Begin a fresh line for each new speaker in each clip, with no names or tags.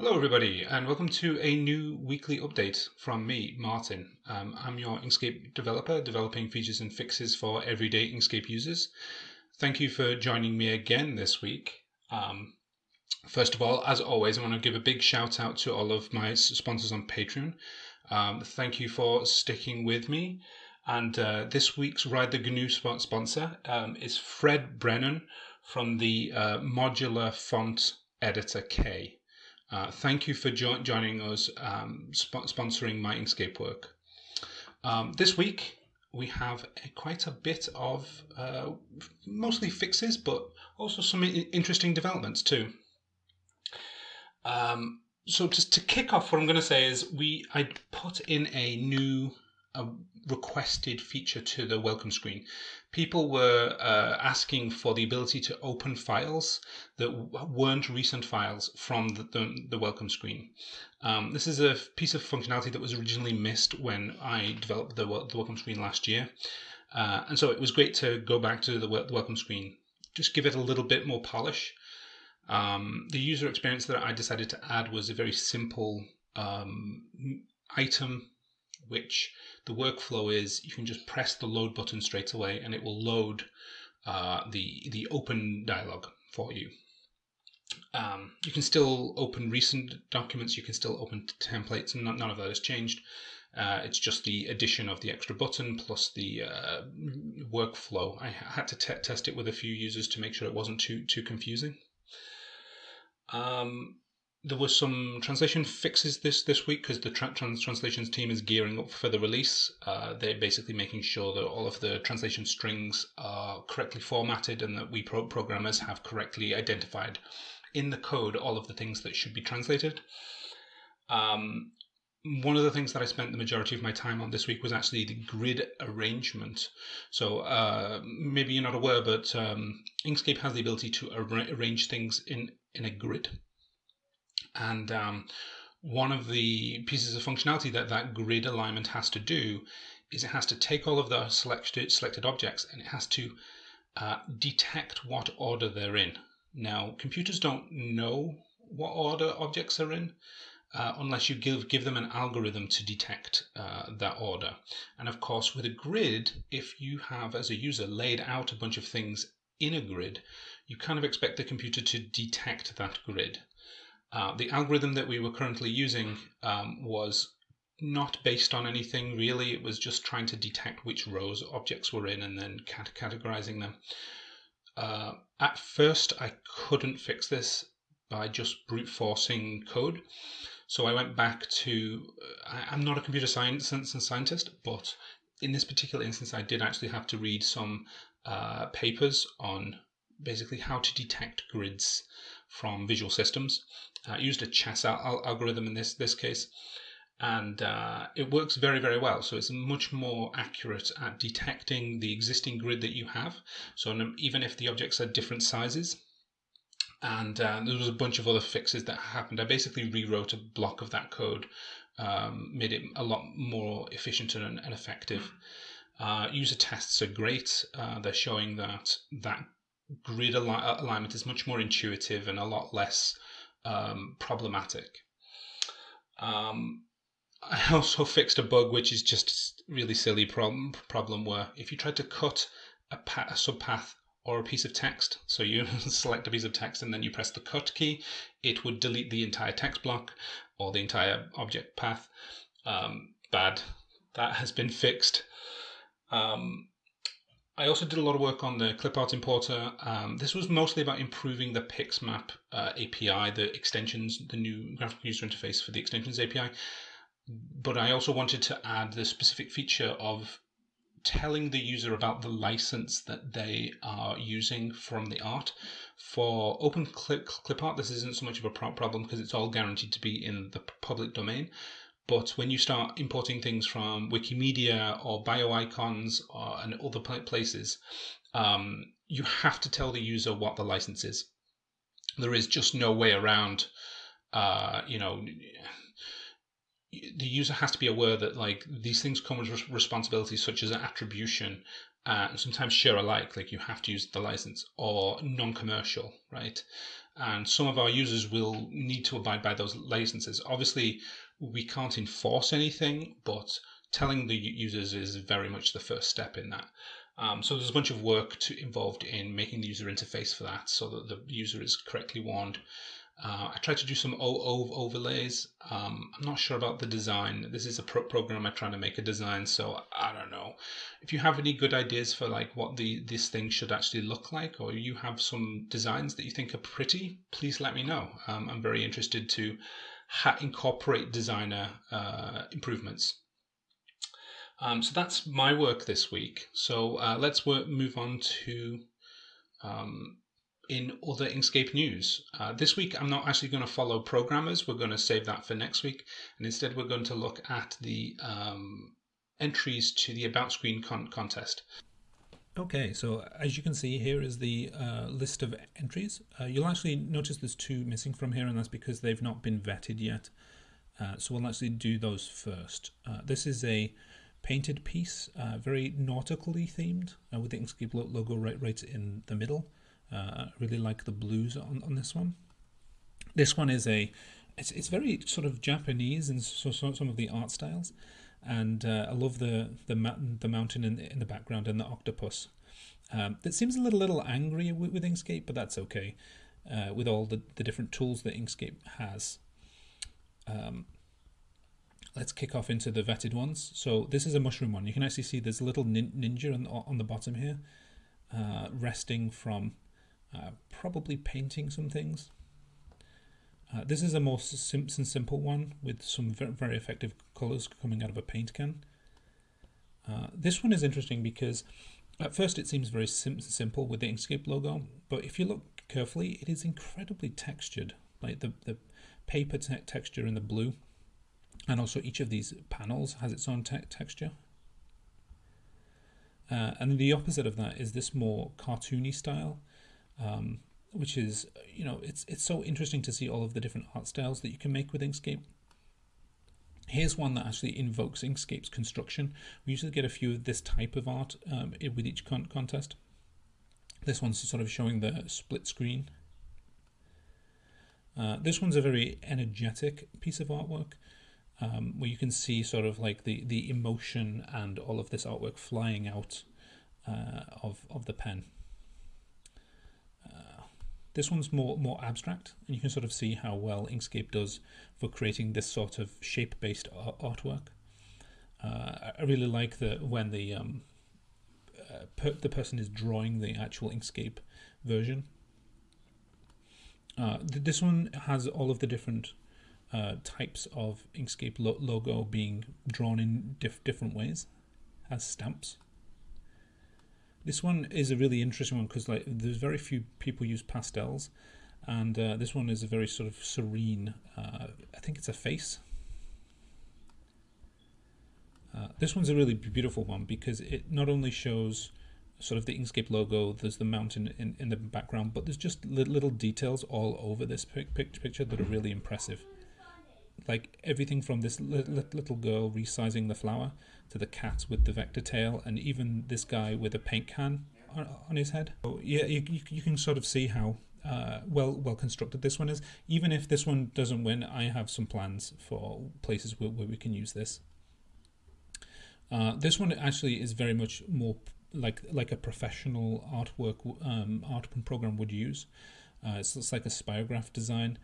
Hello, everybody, and welcome to a new weekly update from me, Martin. Um, I'm your Inkscape developer, developing features and fixes for everyday Inkscape users. Thank you for joining me again this week. Um, first of all, as always, I want to give a big shout out to all of my sponsors on Patreon. Um, thank you for sticking with me. And uh, this week's Ride the GNU sponsor um, is Fred Brennan from the uh, modular font editor K. Uh, thank you for jo joining us, um, sp sponsoring my Inkscape work. Um, this week, we have a, quite a bit of uh, mostly fixes, but also some interesting developments too. Um, so just to kick off, what I'm going to say is we I put in a new a requested feature to the welcome screen. People were uh, asking for the ability to open files that weren't recent files from the, the, the welcome screen. Um, this is a piece of functionality that was originally missed when I developed the, the welcome screen last year. Uh, and so it was great to go back to the, the welcome screen, just give it a little bit more polish. Um, the user experience that I decided to add was a very simple um, item which the workflow is you can just press the load button straight away and it will load uh, the, the open dialog for you. Um, you can still open recent documents, you can still open templates, and none of that has changed. Uh, it's just the addition of the extra button plus the uh, workflow. I had to test it with a few users to make sure it wasn't too too confusing. Um, there were some translation fixes this this week because the tra trans translations team is gearing up for the release. Uh, they're basically making sure that all of the translation strings are correctly formatted and that we pro programmers have correctly identified in the code all of the things that should be translated. Um, one of the things that I spent the majority of my time on this week was actually the grid arrangement. So uh, maybe you're not aware, but um, Inkscape has the ability to ar arrange things in in a grid. And um, one of the pieces of functionality that that grid alignment has to do is it has to take all of the selected, selected objects and it has to uh, detect what order they're in. Now, computers don't know what order objects are in uh, unless you give, give them an algorithm to detect uh, that order. And of course, with a grid, if you have, as a user, laid out a bunch of things in a grid, you kind of expect the computer to detect that grid. Uh, the algorithm that we were currently using um, was not based on anything really. It was just trying to detect which rows objects were in and then cat categorizing them. Uh, at first, I couldn't fix this by just brute forcing code. So I went back to, uh, I, am not a computer science and scientist, but in this particular instance, I did actually have to read some uh, papers on basically how to detect grids from visual systems. Uh, used a chess al algorithm in this this case, and uh, it works very very well. So it's much more accurate at detecting the existing grid that you have. So even if the objects are different sizes, and uh, there was a bunch of other fixes that happened. I basically rewrote a block of that code, um, made it a lot more efficient and, and effective. Uh, user tests are great. Uh, they're showing that that grid al alignment is much more intuitive and a lot less um, problematic. Um, I also fixed a bug which is just really silly problem problem where if you tried to cut a, a subpath or a piece of text, so you select a piece of text and then you press the cut key, it would delete the entire text block or the entire object path. Um, bad. That has been fixed. Um, I also did a lot of work on the clipart importer. Um, this was mostly about improving the Pixmap uh, API, the extensions, the new graphical user interface for the extensions API. But I also wanted to add the specific feature of telling the user about the license that they are using from the art. For open clip, clip art, this isn't so much of a problem because it's all guaranteed to be in the public domain. But when you start importing things from Wikimedia or BioIcons or, and other places, um, you have to tell the user what the license is. There is just no way around, uh, you know, the user has to be aware that like these things come with responsibilities such as attribution uh, sometimes share alike, like you have to use the license, or non-commercial, right? And some of our users will need to abide by those licenses. Obviously, we can't enforce anything, but telling the users is very much the first step in that. Um, so there's a bunch of work to, involved in making the user interface for that, so that the user is correctly warned uh, I tried to do some o overlays. Um, I'm not sure about the design. This is a pro program I'm trying to make a design, so I don't know. If you have any good ideas for like what the this thing should actually look like, or you have some designs that you think are pretty, please let me know. Um, I'm very interested to incorporate designer uh, improvements. Um, so that's my work this week. So uh, let's work, move on to um, in other Inkscape news. Uh, this week, I'm not actually going to follow programmers. We're going to save that for next week. And instead, we're going to look at the um, entries to the About Screen con contest.
Okay, so as you can see, here is the uh, list of entries. Uh, you'll actually notice there's two missing from here, and that's because they've not been vetted yet. Uh, so we'll actually do those first. Uh, this is a painted piece, uh, very nautically themed, with the Inkscape logo right, right in the middle. Uh, I really like the blues on, on this one. This one is a, it's, it's very sort of Japanese and so, so some of the art styles, and uh, I love the the mountain the mountain in the, in the background and the octopus. Um, it seems a little little angry with, with Inkscape, but that's okay. Uh, with all the, the different tools that Inkscape has. Um, let's kick off into the vetted ones. So this is a mushroom one. You can actually see there's a little nin ninja on, on the bottom here, uh, resting from uh, probably painting some things. Uh, this is a more sim simple one with some very, very effective colors coming out of a paint can. Uh, this one is interesting because at first it seems very sim simple with the Inkscape logo, but if you look carefully, it is incredibly textured. Like the, the paper te texture in the blue, and also each of these panels has its own te texture. Uh, and the opposite of that is this more cartoony style, um, which is, you know, it's, it's so interesting to see all of the different art styles that you can make with Inkscape. Here's one that actually invokes Inkscape's construction. We usually get a few of this type of art um, with each con contest. This one's sort of showing the split screen. Uh, this one's a very energetic piece of artwork um, where you can see sort of like the, the emotion and all of this artwork flying out uh, of, of the pen. This one's more more abstract, and you can sort of see how well Inkscape does for creating this sort of shape-based artwork. Uh, I really like the when the um, uh, per the person is drawing the actual Inkscape version. Uh, th this one has all of the different uh, types of Inkscape lo logo being drawn in diff different ways, as stamps. This one is a really interesting one because like there's very few people use pastels, and uh, this one is a very sort of serene. Uh, I think it's a face. Uh, this one's a really beautiful one because it not only shows sort of the Inkscape logo, there's the mountain in, in the background, but there's just little details all over this picture that are really impressive like everything from this little girl resizing the flower to the cat with the vector tail and even this guy with a paint can on, his head. So yeah, you, you can sort of see how uh, well well constructed this one is. Even if this one doesn't win, I have some plans for places where, where we can use this. Uh, this one actually is very much more like like a professional artwork um, art program would use. Uh, it's, it's like a spirograph design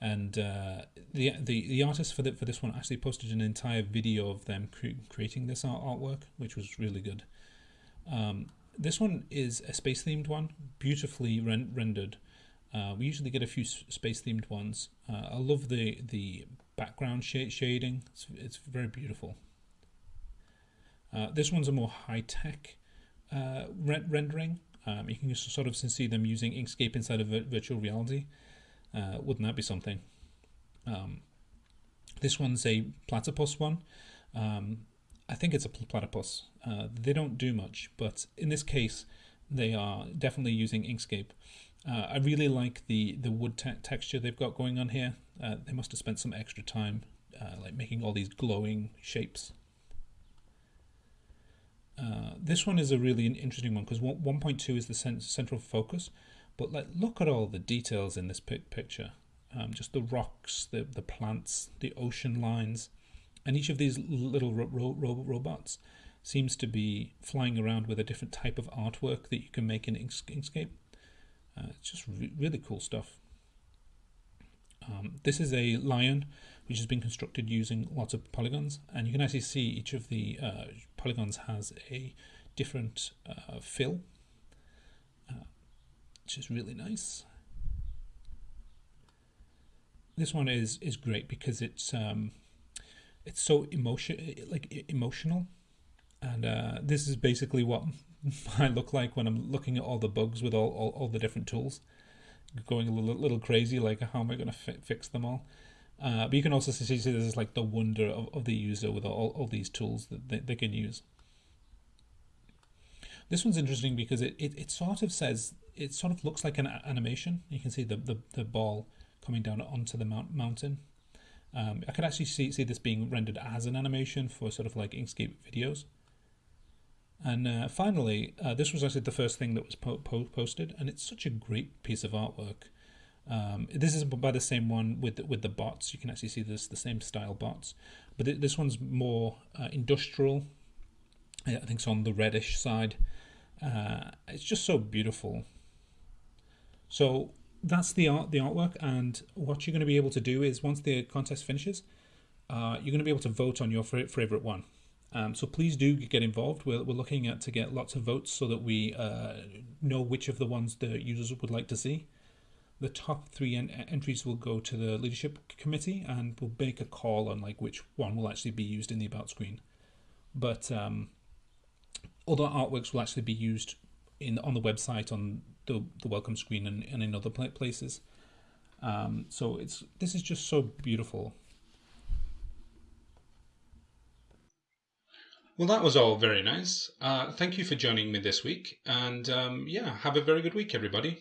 and uh, the, the the artist for the, for this one actually posted an entire video of them cre creating this art artwork, which was really good. Um, this one is a space themed one, beautifully ren rendered. Uh, we usually get a few space themed ones. Uh, I love the the background sh shading; it's, it's very beautiful. Uh, this one's a more high tech uh, re rendering. Um, you can sort of see them using Inkscape inside of virtual reality. Uh, wouldn't that be something? Um, this one's a platypus one. Um, I think it's a platypus. Uh, they don't do much, but in this case, they are definitely using Inkscape. Uh, I really like the the wood te texture they've got going on here. Uh, they must have spent some extra time, uh, like making all these glowing shapes. Uh, this one is a really interesting one because 1.2 is the central focus, but like look at all the details in this picture. Um, just the rocks, the the plants, the ocean lines, and each of these little ro ro robots seems to be flying around with a different type of artwork that you can make in Inkscape. Uh, it's just re really cool stuff. Um, this is a lion which has been constructed using lots of polygons and you can actually see each of the uh, polygons has a different uh, fill which is really nice. This one is is great because it's um, it's so emotion like emotional. And uh, this is basically what I look like when I'm looking at all the bugs with all, all, all the different tools. Going a little, little crazy like how am I going to fix them all? Uh, but you can also see, see this is like the wonder of, of the user with all, all these tools that they, they can use this one's interesting because it, it, it sort of says it sort of looks like an animation you can see the, the, the ball coming down onto the mount, mountain um, I could actually see, see this being rendered as an animation for sort of like Inkscape videos and uh, finally, uh, this was actually the first thing that was po po posted, and it's such a great piece of artwork. Um, this is by the same one with the, with the bots. You can actually see this the same style bots, but th this one's more uh, industrial. I think it's on the reddish side. Uh, it's just so beautiful. So that's the art, the artwork, and what you're going to be able to do is once the contest finishes, uh, you're going to be able to vote on your favorite one. Um, so please do get involved. We're, we're looking at to get lots of votes so that we uh, know which of the ones the users would like to see. The top three en entries will go to the leadership committee and we'll make a call on like which one will actually be used in the about screen. But um, other artworks will actually be used in on the website, on the, the welcome screen and, and in other places. Um, so it's this is just so beautiful.
Well, that was all very nice. Uh, thank you for joining me this week. And um, yeah, have a very good week, everybody.